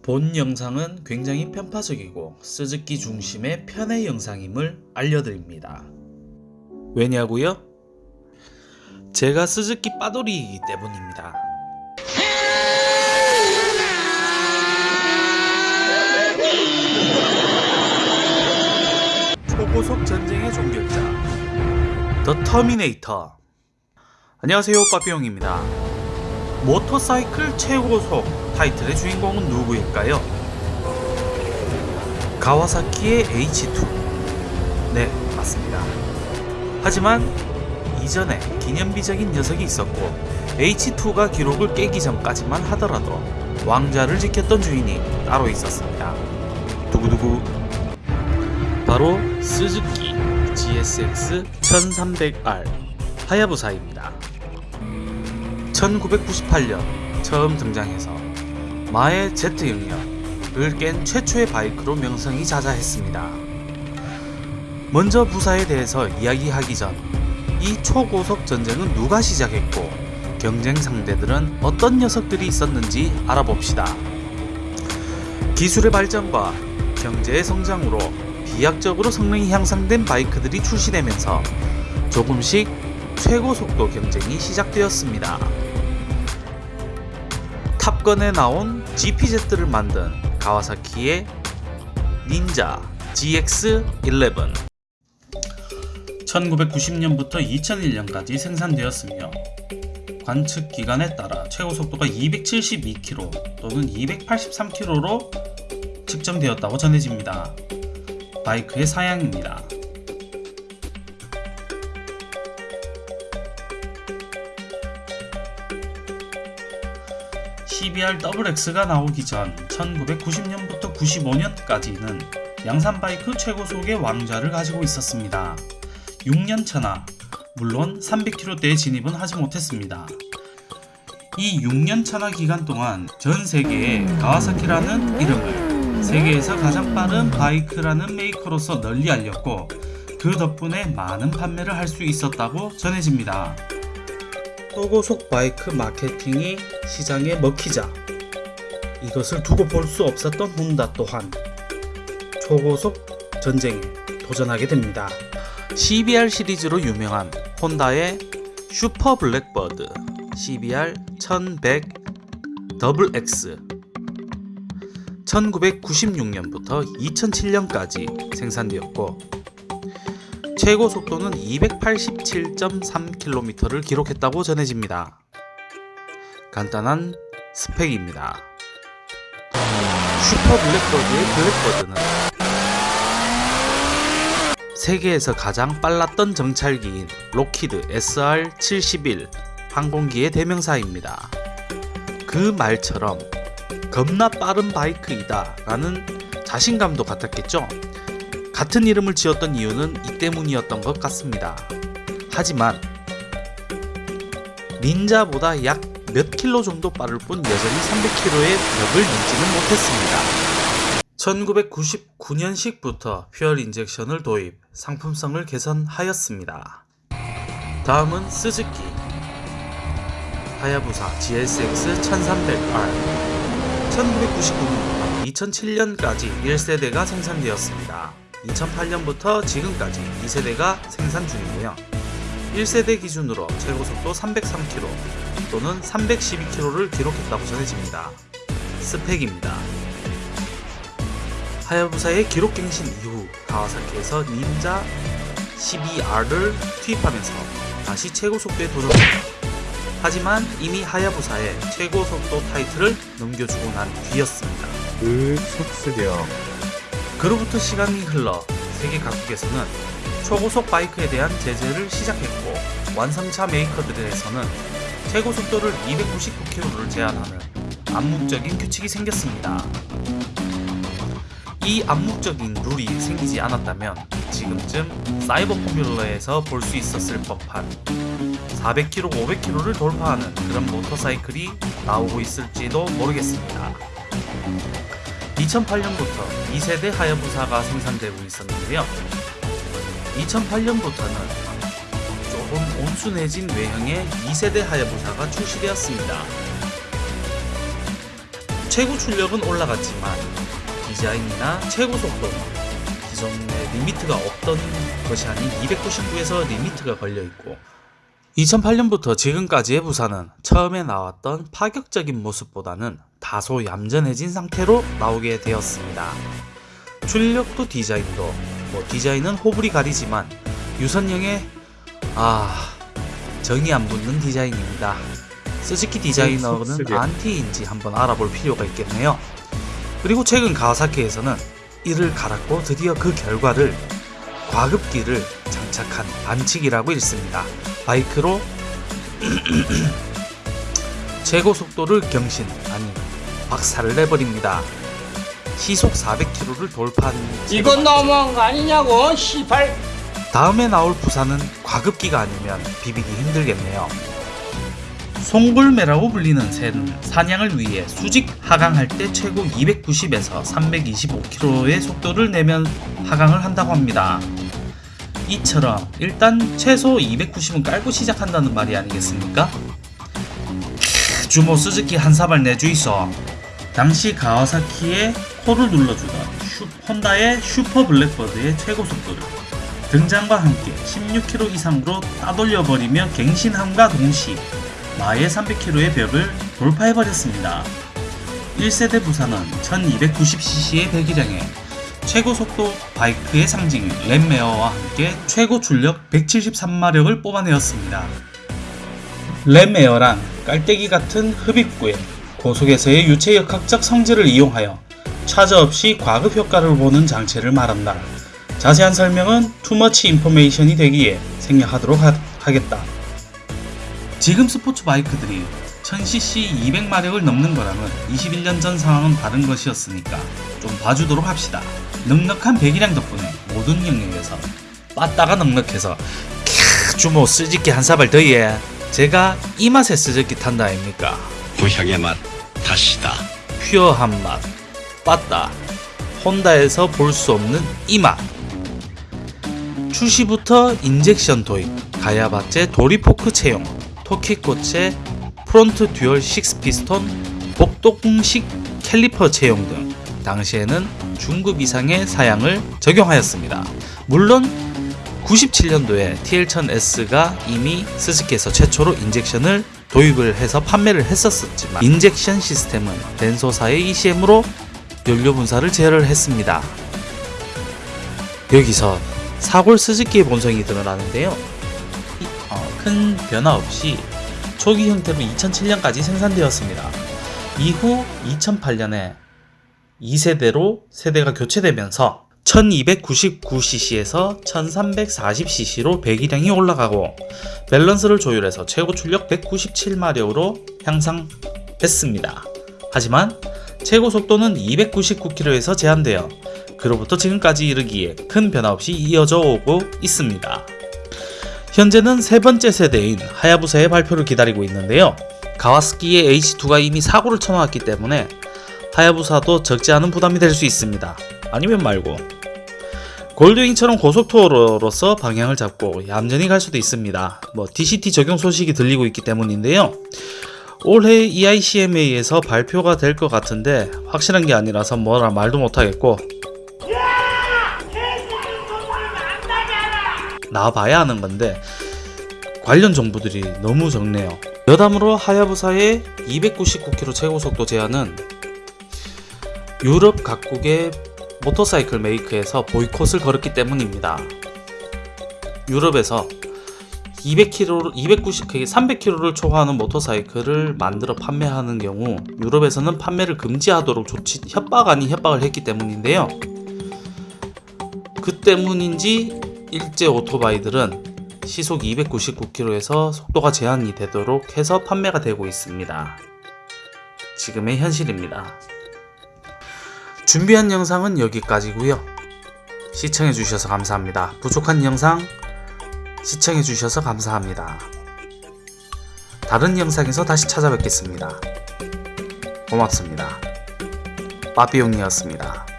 본 영상은 굉장히 편파적이고 스즈키 중심의 편의 영상임을 알려드립니다. 왜냐고요? 제가 스즈키 빠돌이이기 때문입니다. 초고속 전쟁의 종결자 the terminator 안녕하세요 빠삐용입니다. 모터사이클 최고속 타이틀의 주인공은 누구일까요? 가와사키의 H2 네 맞습니다. 하지만 이전에 기념비적인 녀석이 있었고 H2가 기록을 깨기 전까지만 하더라도 왕자를 지켰던 주인이 따로 있었습니다. 두구두구 바로 스즈키 GSX 1300R 하야부사입니다. 1998년 처음 등장해서 마의 Z 영역을 깬 최초의 바이크로 명성이 자자했습니다. 먼저 부사에 대해서 이야기하기 전 이 초고속 전쟁은 누가 시작했고 경쟁 상대들은 어떤 녀석들이 있었는지 알아봅시다. 기술의 발전과 경제의 성장으로 비약적으로 성능이 향상된 바이크들이 출시되면서 조금씩 최고 속도 경쟁이 시작되었습니다. 탑건에 나온 GPZ를 만든 가와사키의 닌자 GX11 1990년부터 2001년까지 생산되었으며 관측 기간에 따라 최고 속도가 272km 또는 283km로 측정되었다고 전해집니다. 바이크의 사양입니다. CBR XX가 나오기 전 1990년부터 95년까지는 양산 바이크 최고속의 왕좌를 가지고 있었습니다. 6년 차나 물론 300km대의 진입은 하지 못했습니다. 이 6년 차나 기간 동안 전 세계에 가와사키라는 이름을 세계에서 가장 빠른 바이크라는 메이커로서 널리 알렸고 그 덕분에 많은 판매를 할 수 있었다고 전해집니다. 초고속 바이크 마케팅이 시장에 먹히자 이것을 두고 볼 수 없었던 혼다 또한 초고속 전쟁에 도전하게 됩니다. CBR 시리즈로 유명한 혼다의 슈퍼 블랙버드 CBR 1100 XX 1996년부터 2007년까지 생산되었고 최고 속도는 287.3km를 기록했다고 전해집니다. 간단한 스펙입니다. 슈퍼 블랙버드의 블랙버드는 세계에서 가장 빨랐던 정찰기인 록히드 SR-71 항공기의 대명사입니다. 그 말처럼 겁나 빠른 바이크이다 라는 자신감도 갖았겠죠? 같은 이름을 지었던 이유는 이 때문이었던 것 같습니다. 하지만 닌자보다 약 몇 킬로 정도 빠를 뿐 여전히 300km의 벽을 넘지는 못했습니다. 1999년식부터 fuel injection을 도입, 상품성을 개선하였습니다. 다음은 스즈키 하야부사 GSX 1300R 1999년부터 2007년까지 1세대가 생산되었습니다. 2008년부터 지금까지 2세대가 생산 중이고요. 1세대 기준으로 최고속도 303km 또는 312km를 기록했다고 전해집니다. 스펙입니다. 하야부사의 기록갱신 이후 가와사키에서 닌자 12R을 투입하면서 다시 최고속도에 도전합니다. 하지만 이미 하야부사의 최고속도 타이틀을 넘겨주고 난 뒤였습니다. 그 속쓰려 그로부터 시간이 흘러 세계 각국에서는 초고속 바이크에 대한 제재를 시작했고 완성차 메이커들에서는 최고 속도를 299km를 제한하는 암묵적인 규칙이 생겼습니다. 이 암묵적인 룰이 생기지 않았다면 지금쯤 사이버 포뮬러에서 볼 수 있었을 법한 400km, 500km를 돌파하는 그런 모터사이클이 나오고 있을지도 모르겠습니다. 2008년부터 2세대 하야부사가 생산되고 있었는데요. 2008년부터는 조금 온순해진 외형의 2세대 하야부사가 출시되었습니다. 최고 출력은 올라갔지만 디자인이나 최고 속도는 기존에 limit가 없던 것이 아닌 299에서 limit가 걸려 있고 2008년부터 지금까지의 부사는 처음에 나왔던 파격적인 모습보다는 다소 얌전해진 상태로 나오게 되었습니다. 출력도 디자인도 뭐 디자인은 호불호가 갈리지만 유선형의 아 정이 안 붙는 디자인입니다. 스즈키 디자이너는 속쓰려. 안티인지 한번 알아볼 필요가 있겠네요. 그리고 최근 가와사키에서는 이를 갈았고 드디어 그 결과를 과급기를 장착한 반칙이라고 읽습니다. 바이크로 최고 속도를 경신 아니 박살을 내버립니다. 시속 400km를 돌파한 이건 너무한 거 아니냐고 시발 다음에 나올 부산은 과급기가 아니면 비비기 힘들겠네요. 송골매라고 불리는 새는 사냥을 위해 수직 하강할 때 최고 290에서 325km의 속도를 내며 하강을 한다고 합니다. 이처럼 일단 최소 290은 깔고 시작한다는 말이 아니겠습니까? 캬, 주모 스즈키 한 사발 내주이소. 당시 가와사키의 코를 눌러주던 슈- 혼다의 슈퍼 블랙버드의 최고 속도를 등장과 함께 16km 이상으로 따돌려버리며 갱신함과 동시 마의 300km의 벽을 돌파해버렸습니다. 1세대 부산은 1290cc의 배기량에 최고 속도 바이크의 상징 램메어와 함께 최고 출력 173마력을 뽑아내었습니다. 램메어란 깔때기 같은 흡입구에 고속에서의 유체역학적 성질을 이용하여 차저 없이 과급 효과를 보는 장치를 말한다. 자세한 설명은 투머치 인포메이션이 되기에 생략하도록 하, 하겠다. 지금 스포츠 바이크들이 1000cc 200마력을 넘는 거랑은 21년 전 상황은 다른 것이었으니까 좀 봐주도록 합시다. 넉넉한 배기량 덕분에 모든 영역에서 빠따가 넉넉해서 캬 주모 쓰짓기 한 사발 더해 제가 이 맛에 쓰짓기 탄다 아닙니까? 부향의 맛 다시다. 퓨어한 맛, 빠따, 혼다에서 볼 수 없는 이 맛. 출시부터 injection 도입, 가야바제 도립 포크 채용, 토키코제 front dual 6 피스톤, 복동식 캘리퍼 채용 등 당시에는 중급 이상의 사양을 적용하였습니다. 물론 97년도에 TL1000S가 이미 스즈키에서 최초로 injection을 도입을 해서 판매를 했었었지만 injection 시스템은 덴소사의 ECM으로 연료 분사를 제어를 했습니다. 여기서 사골 스즈키의 본성이 드러나는데요. 이- 어, 큰 변화 없이 초기 형태로 2007년까지 생산되었습니다. 이후 2008년에 2세대로 세대가 교체되면서 1299cc에서 1340cc로 배기량이 올라가고 밸런스를 조율해서 최고 출력 197마력으로 향상했습니다. 하지만 최고 속도는 299km에서 제한되어 그로부터 지금까지 이르기에 큰 변화 없이 이어져 오고 있습니다. 현재는 세 번째 세대인 하야부사의 발표를 기다리고 있는데요. 가와스키의 H2가 이미 사고를 쳐놓았기 때문에 하야부사도 적지 않은 부담이 될 수 있습니다. 아니면 말고 골드윙처럼 고속도로로서 방향을 잡고 얌전히 갈 수도 있습니다. 뭐 DCT 적용 소식이 들리고 있기 때문인데요. 올해 EICMA에서 발표가 될 것 같은데 확실한 게 아니라서 뭐라 말도 못하겠고 나와봐야 하는 건데 관련 정보들이 너무 적네요. 여담으로 하야부사의 299km 최고 속도 제한은 유럽 각국의 모터사이클 메이크에서 보이콧을 걸었기 때문입니다. 유럽에서 200km, 290, 그게 300km를 초과하는 모터사이클을 만들어 판매하는 경우 유럽에서는 판매를 금지하도록 조치, 협박 아닌 협박을 했기 때문인데요. 그 때문인지 일제 오토바이들은 시속 299km에서 속도가 제한이 되도록 해서 판매가 되고 있습니다. 지금의 현실입니다. 준비한 영상은 여기까지고요. 시청해주셔서 감사합니다. 부족한 영상 시청해주셔서 감사합니다. 다른 영상에서 다시 찾아뵙겠습니다. 고맙습니다. 빠삐용이었습니다.